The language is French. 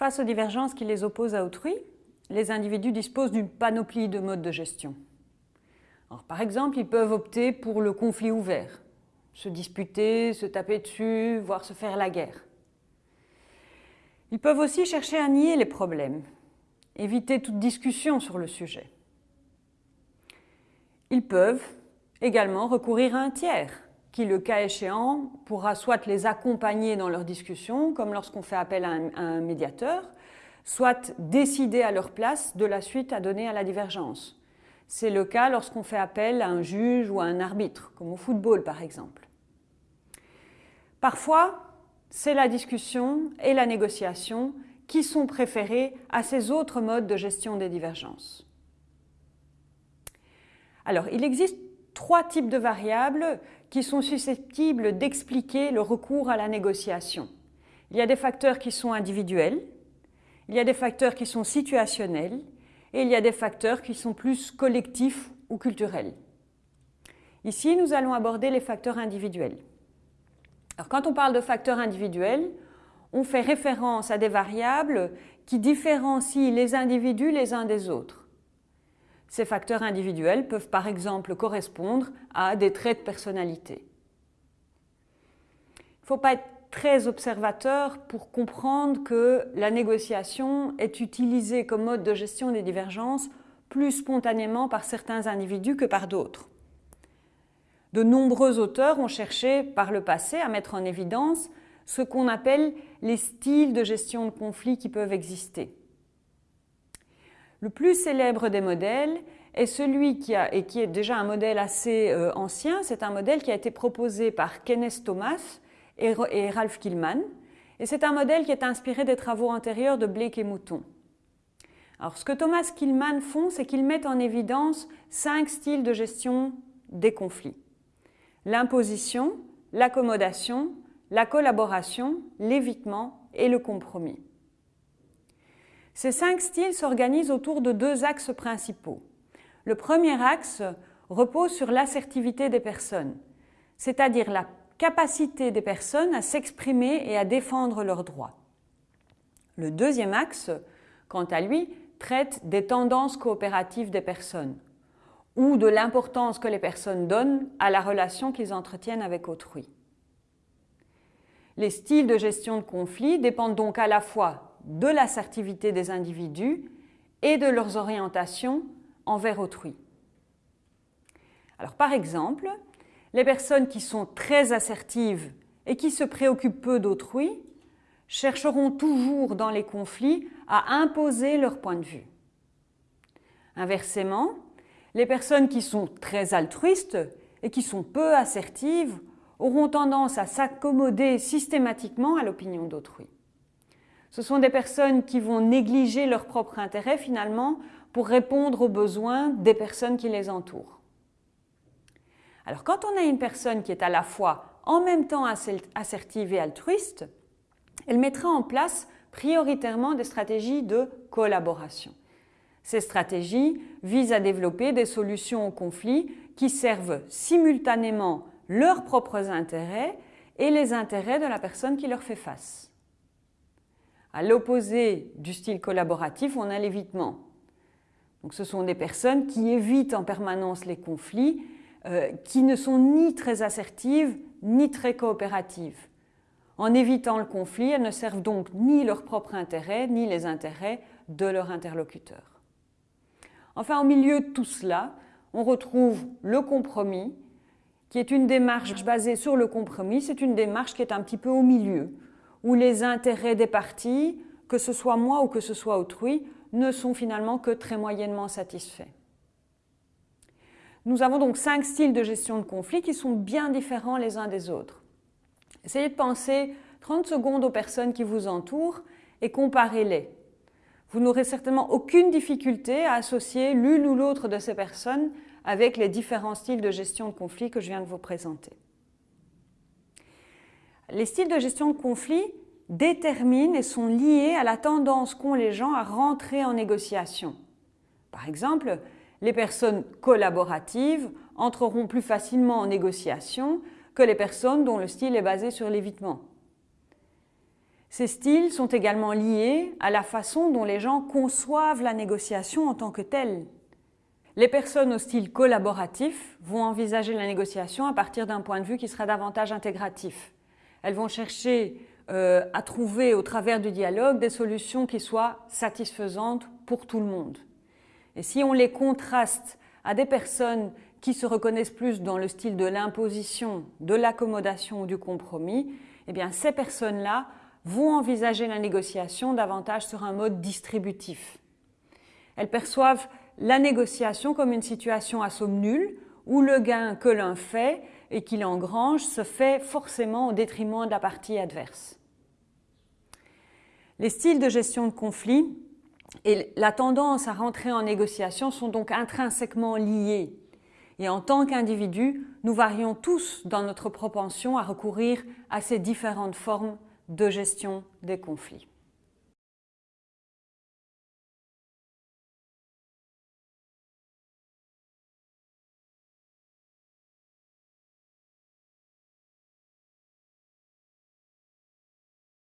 Face aux divergences qui les opposent à autrui, les individus disposent d'une panoplie de modes de gestion. par exemple, ils peuvent opter pour le conflit ouvert, se disputer, se taper dessus, voire se faire la guerre. Ils peuvent aussi chercher à nier les problèmes, éviter toute discussion sur le sujet. Ils peuvent également recourir à un tiers, qui, le cas échéant, pourra soit les accompagner dans leur discussion, comme lorsqu'on fait appel à un, médiateur, soit décider à leur place de la suite à donner à la divergence. C'est le cas lorsqu'on fait appel à un juge ou à un arbitre, comme au football par exemple. Parfois, c'est la discussion et la négociation qui sont préférés à ces autres modes de gestion des divergences. Alors, il existe trois types de variables qui sont susceptibles d'expliquer le recours à la négociation. Il y a des facteurs qui sont individuels, il y a des facteurs qui sont situationnels et il y a des facteurs qui sont plus collectifs ou culturels. Ici, nous allons aborder les facteurs individuels. Alors, quand on parle de facteurs individuels, on fait référence à des variables qui différencient les individus les uns des autres. Ces facteurs individuels peuvent par exemple correspondre à des traits de personnalité. Il ne faut pas être très observateur pour comprendre que la négociation est utilisée comme mode de gestion des divergences plus spontanément par certains individus que par d'autres. De nombreux auteurs ont cherché par le passé à mettre en évidence ce qu'on appelle les styles de gestion de conflits qui peuvent exister. Le plus célèbre des modèles est celui qui, a, et qui est déjà un modèle assez euh, ancien. C'est un modèle qui a été proposé par Kenneth Thomas et, Ralph Killman. Et c'est un modèle qui est inspiré des travaux antérieurs de Blake et Mouton. Alors, ce que Thomas Killman font, c'est qu'ils mettent en évidence cinq styles de gestion des conflits. L'imposition, l'accommodation, la collaboration, l'évitement et le compromis. Ces cinq styles s'organisent autour de deux axes principaux. Le premier axe repose sur l'assertivité des personnes, c'est-à-dire la capacité des personnes à s'exprimer et à défendre leurs droits. Le deuxième axe, quant à lui, traite des tendances coopératives des personnes ou de l'importance que les personnes donnent à la relation qu'ils entretiennent avec autrui. Les styles de gestion de conflits dépendent donc à la fois de l'assertivité des individus et de leurs orientations envers autrui. Alors par exemple, les personnes qui sont très assertives et qui se préoccupent peu d'autrui chercheront toujours dans les conflits à imposer leur point de vue. Inversement, les personnes qui sont très altruistes et qui sont peu assertives auront tendance à s'accommoder systématiquement à l'opinion d'autrui. Ce sont des personnes qui vont négliger leur propre intérêt finalement pour répondre aux besoins des personnes qui les entourent. Alors quand on a une personne qui est à la fois en même temps assertive et altruiste, elle mettra en place prioritairement des stratégies de collaboration. Ces stratégies visent à développer des solutions aux conflits qui servent simultanément leurs propres intérêts et les intérêts de la personne qui leur fait face. À l'opposé du style collaboratif, on a l'évitement. Donc ce sont des personnes qui évitent en permanence les conflits, euh, qui ne sont ni très assertives ni très coopératives. En évitant le conflit, elles ne servent donc ni leur propre intérêt ni les intérêts de leur interlocuteur. Enfin, au milieu de tout cela, on retrouve le compromis, qui est une démarche basée sur le compromis. C'est une démarche qui est un petit peu au milieu, où les intérêts des parties, que ce soit moi ou que ce soit autrui, ne sont finalement que très moyennement satisfaits. Nous avons donc cinq styles de gestion de conflit qui sont bien différents les uns des autres. Essayez de penser 30 secondes aux personnes qui vous entourent et comparez-les. Vous n'aurez certainement aucune difficulté à associer l'une ou l'autre de ces personnes avec les différents styles de gestion de conflit que je viens de vous présenter. Les styles de gestion de conflit déterminent et sont liés à la tendance qu'ont les gens à rentrer en négociation. Par exemple, les personnes collaboratives entreront plus facilement en négociation que les personnes dont le style est basé sur l'évitement. Ces styles sont également liés à la façon dont les gens conçoivent la négociation en tant que telle. Les personnes au style collaboratif vont envisager la négociation à partir d'un point de vue qui sera davantage intégratif. Elles vont chercher euh, à trouver au travers du dialogue des solutions qui soient satisfaisantes pour tout le monde. Et si on les contraste à des personnes qui se reconnaissent plus dans le style de l'imposition, de l'accommodation ou du compromis, eh bien ces personnes-là vont envisager la négociation davantage sur un mode distributif. Elles perçoivent la négociation comme une situation à somme nulle, où le gain que l'un fait et qu'il engrange se fait forcément au détriment de la partie adverse. Les styles de gestion de conflit et la tendance à rentrer en négociation sont donc intrinsèquement liés. Et en tant qu'individus, nous varions tous dans notre propension à recourir à ces différentes formes de gestion des conflits.